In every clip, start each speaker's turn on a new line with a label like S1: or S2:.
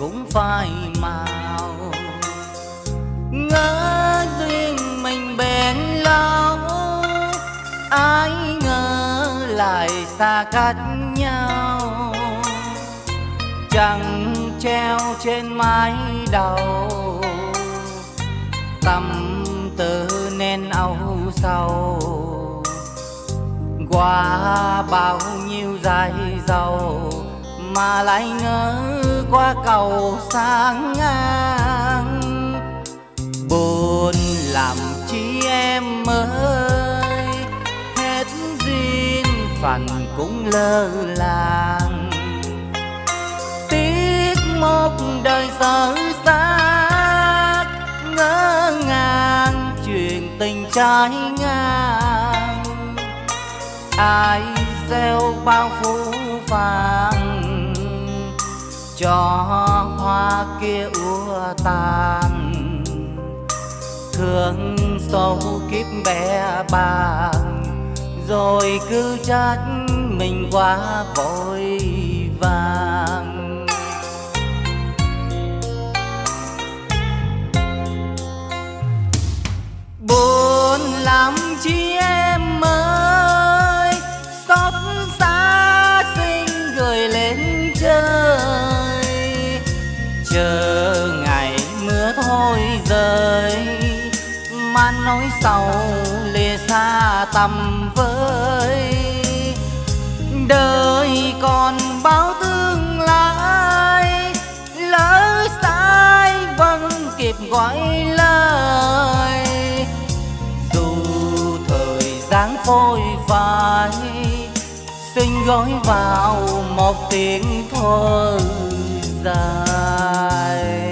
S1: cũng phai màu. Ngỡ duyên mình bền lâu, ai ngờ lại xa cách nhau. Chẳng treo trên mái đầu, tâm tư nên âu sầu. Qua bao nhiêu dài dầu mà lại ngỡ qua cầu sang ngang. Buồn làm chi em ơi, hết duyên phận cũng lơ làng. Tiếc một đời dở xác ngỡ ngàng chuyện tình trái ngang. Ai gieo bao phú vàng cho hoa kia úa tàn. Thương sâu kiếp bé bàng rồi cứ trách mình quá vội vàng. Sau lìa xa tầm với đời còn bao tương lai, lỡ sai vẫn kịp gọi lời. Dù thời gian phôi phai, xin gói vào một tiếng thôi dài.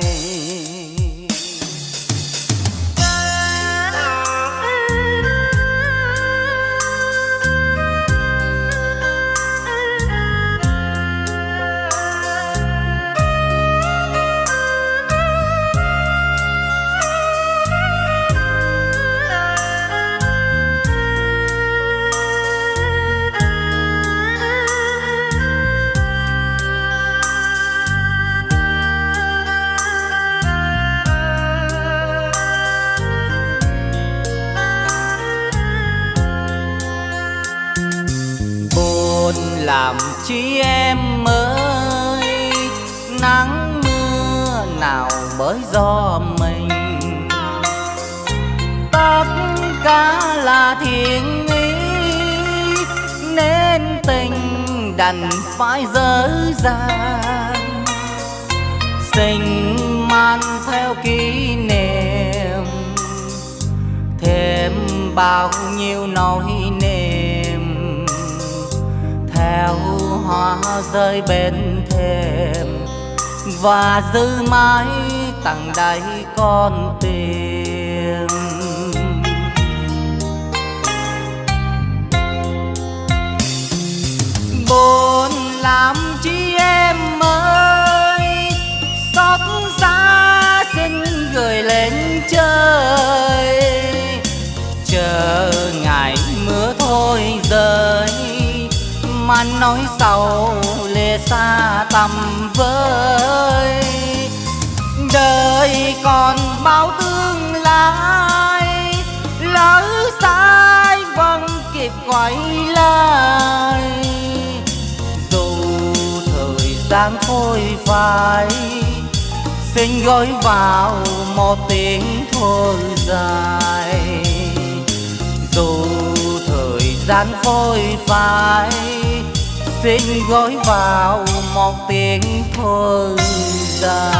S1: Buồn làm chi em ơi. Nắng mưa nào bởi do mình. Tất cả là thiên ý, nên tình đành phải dở dàng. Sinh man theo kỷ niệm, thêm bao nhiêu nỗi hoa rơi bên thềm và giữ mãi tặng đầy con tim. Nói sầu lê xa tầm với đời còn bao tương lai, lỡ sai vẫn kịp quay lại. Dù thời gian thôi phai, xin gói vào một tiếng thôi dài. Dù thời gian phôi phai xin gói vào một tiếng thôi dài.